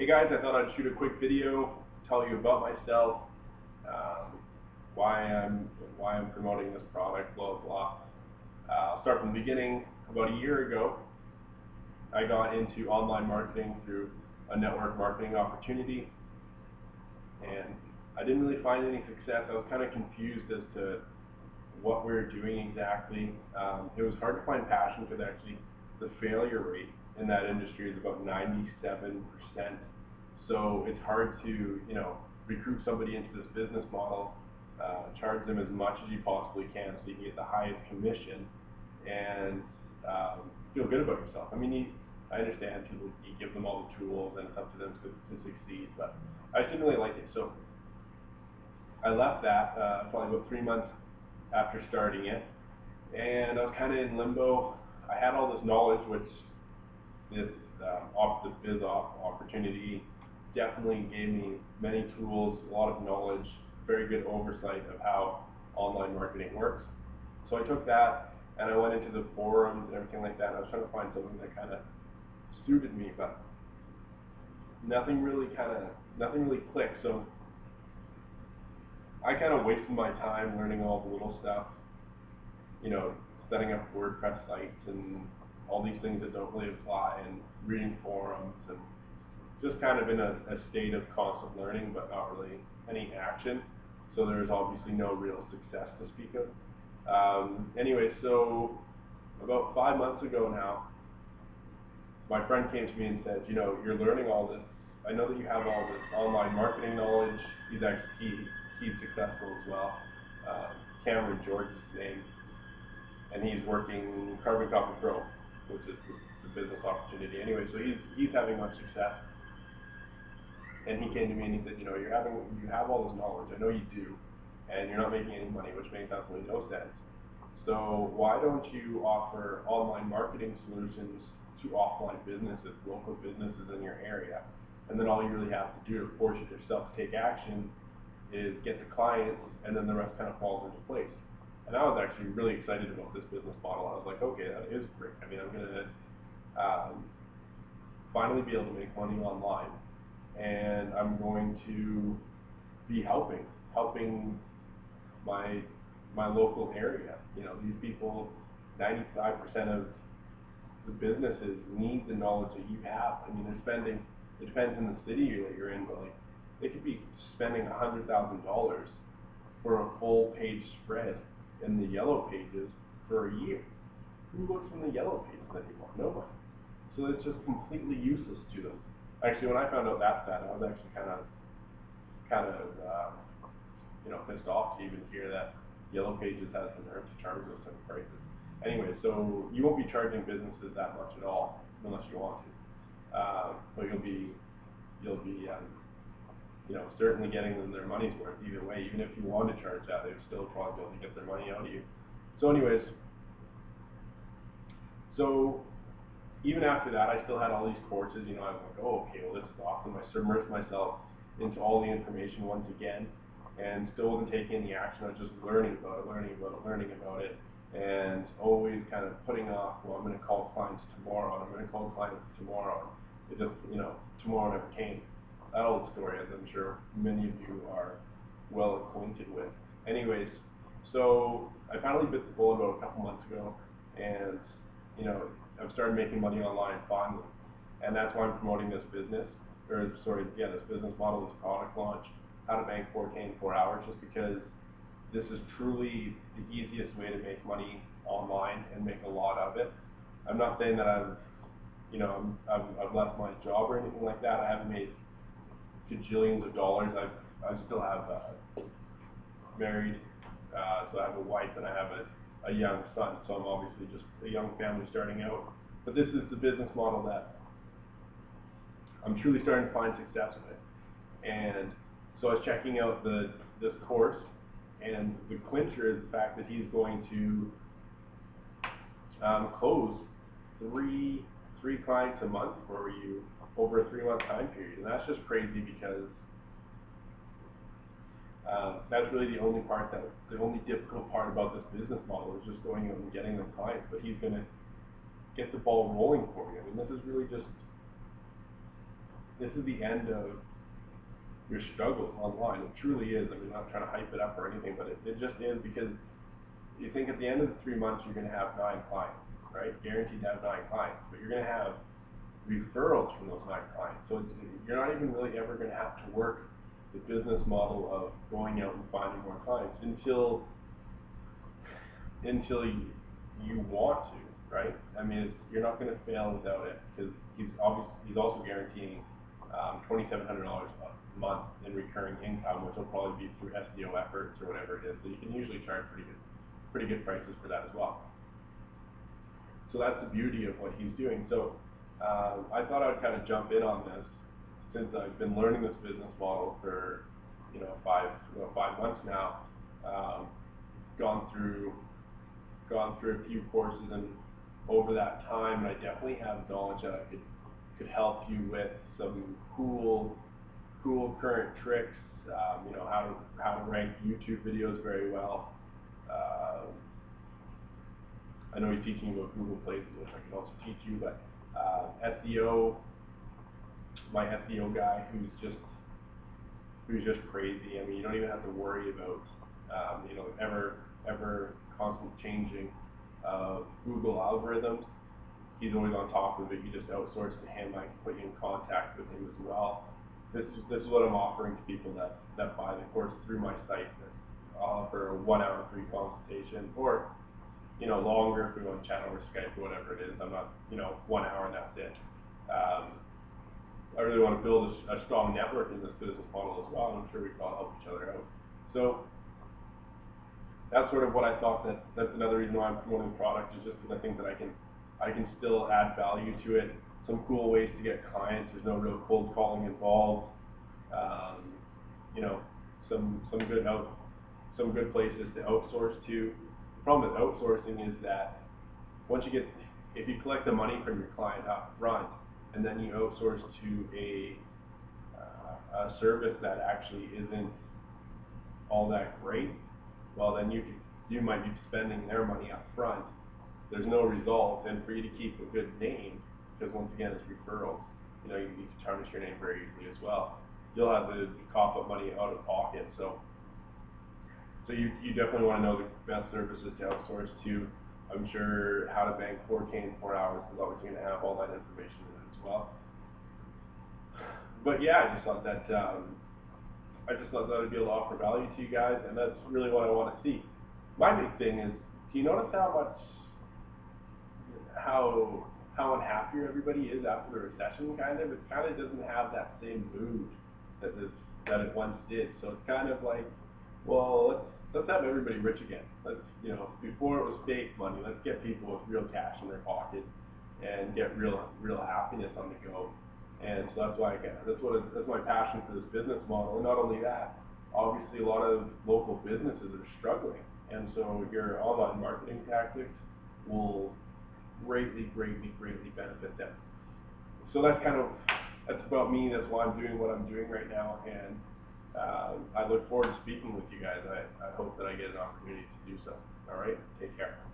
Hey guys, I thought I'd shoot a quick video, tell you about myself, um, why I'm why I'm promoting this product, blah blah. Uh, I'll start from the beginning. About a year ago, I got into online marketing through a network marketing opportunity, and I didn't really find any success. I was kind of confused as to what we were doing exactly. Um, it was hard to find passion because actually the failure rate in that industry is about 97%. So it's hard to, you know, recruit somebody into this business model, uh, charge them as much as you possibly can so you can get the highest commission and um, feel good about yourself. I mean, you, I understand people, you give them all the tools and it's up to them to, to succeed, but I just didn't really like it. So I left that uh, probably about three months after starting it, and I was kind of in limbo. I had all this knowledge, which this um, off the biz off opportunity definitely gave me many tools, a lot of knowledge, very good oversight of how online marketing works. So I took that and I went into the forums and everything like that. And I was trying to find something that kind of suited me, but nothing really kind of nothing really clicked. So I kind of wasted my time learning all the little stuff, you know, setting up WordPress sites and all these things that don't really apply and reading forums and just kind of in a, a state of constant learning but not really any action. So there's obviously no real success to speak of. Um, anyway, so about five months ago now, my friend came to me and said, you know, you're learning all this. I know that you have all this online marketing knowledge. He's actually, he, he's successful as well. Uh, Cameron George is his name. And he's working Carbon Copy Pro, which is the, business opportunity. Anyway, so he's, he's having much success. And he came to me and he said, you know, you're having, you have all this knowledge. I know you do. And you're not making any money, which makes absolutely no sense. So why don't you offer online marketing solutions to offline businesses, local businesses in your area? And then all you really have to do to force yourself to take action is get the clients, and then the rest kind of falls into place. And I was actually really excited about this business model. I was like, okay, that is great. I mean, I'm going to um, finally be able to make money online, and I'm going to be helping, helping my my local area. You know, these people, 95% of the businesses need the knowledge that you have. I mean, they're spending. It depends on the city that you're in, but like they could be spending $100,000 for a full page spread in the yellow pages for a year. Who looks in the yellow pages anymore? Nobody. So it's just completely useless to them. Actually, when I found out that stat, I was actually kind of, kind of, uh, you know, pissed off to even hear that Yellow Pages has the nerve to charge those type of prices. Anyway, so you won't be charging businesses that much at all unless you want to. Uh, but you'll be, you'll be um, you know, certainly getting them their money's worth either way. Even if you want to charge that, they'd still probably able to get their money out of you. So anyways, so even after that, I still had all these courses. You know, I was like, oh, okay, well, this is awesome. I submerged myself into all the information once again, and still wasn't taking any action. I was just learning about it, learning about it, learning about it, and always kind of putting off. Well, I'm going to call clients tomorrow, and I'm going to call clients tomorrow. It just, you know, tomorrow never came that old story, as I'm sure many of you are well acquainted with. Anyways, so I finally bit the bullet about a couple months ago, and you know I've started making money online finally, and that's why I'm promoting this business, or sorry, yeah, this business model, this product launch, how to bank 4K in four hours, just because this is truly the easiest way to make money online and make a lot of it. I'm not saying that I've, you know, I've, I've left my job or anything like that. I haven't made gajillions of dollars. I I still have uh, married, uh, so I have a wife and I have a, a young son. So I'm obviously just a young family starting out. But this is the business model that I'm truly starting to find success with. And so I was checking out the this course, and the clincher is the fact that he's going to um, close three three clients a month for you over a three-month time period. And that's just crazy because um, that's really the only part that, the only difficult part about this business model is just going out and getting them clients. But he's going to get the ball rolling for you. I mean, this is really just, this is the end of your struggles online. It truly is. I mean, I'm not trying to hype it up or anything, but it, it just is because you think at the end of the three months you're going to have nine clients, right? Guaranteed to have nine clients, but you're going to have referrals from those nine clients. So you're not even really ever going to have to work the business model of going out and finding more clients until until you, you want to, right? I mean, you're not going to fail without it because he's obviously he's also guaranteeing um, $2,700 a month in recurring income, which will probably be through SEO efforts or whatever it is. So you can usually charge pretty good, pretty good prices for that as well. So that's the beauty of what he's doing. So um, I thought I'd kind of jump in on this since I've been learning this business model for you know five you know, five months now. Um, gone through gone through a few courses and over that time, I definitely have knowledge that I could could help you with some cool cool current tricks. Um, you know how to how to rank YouTube videos very well. Uh, I know he's teaching about Google Places, which I can also teach you, but uh, SEO, my SEO guy, who's just who's just crazy. I mean, you don't even have to worry about um, you know ever ever constant changing of Google algorithms. He's always on top of it. You just outsource to him. I can put you in contact with him as well. This is this is what I'm offering to people that that buy the course through my site. I'll offer a one-hour free consultation, or you know longer if we want to chat over Skype or whatever it is. I'm not you know one hour and that's it. Um, I really want to build a, a strong network in this business model as well. and I'm sure we can all help each other out. So that's sort of what I thought that that's another reason why I'm promoting the product is just because I think that I can I can still add value to it. Some cool ways to get clients. There's no real cold calling involved. Um, you know, some some good out some good places to outsource to. Problem with outsourcing is that once you get if you collect the money from your client up front and then you outsource to a uh, a service that actually isn't all that great, well then you you might be spending their money up front. There's no result, and for you to keep a good name, because once again it's referrals. You know, you, you can tarnish your name very easily as well. You'll have to cough up money out of pocket. So, so you you definitely want to know the best services to outsource to. I'm sure how to bank 4K in four hours is always going to have all that information in it as well. But yeah, I just thought that um, I just thought that would be able to offer value to you guys, and that's really what I want to see. My big thing is, do you notice how much, how how unhappy everybody is after the recession? Kind of, it kind of doesn't have that same mood that this that it once did. So it's kind of like, well, let's let's have everybody rich again. Let's you know, before it was fake money, let's get people with real cash in their pocket and get real real happiness on the go. And so that's why I get, that's what, that's my passion for this business model. And not only that, obviously a lot of local businesses are struggling. And so your online marketing tactics will greatly, greatly, greatly benefit them. So that's kind of, that's about me. That's why I'm doing what I'm doing right now. And uh, I look forward to speaking with you guys. I, I hope that I get an opportunity to do so. All right? Take care.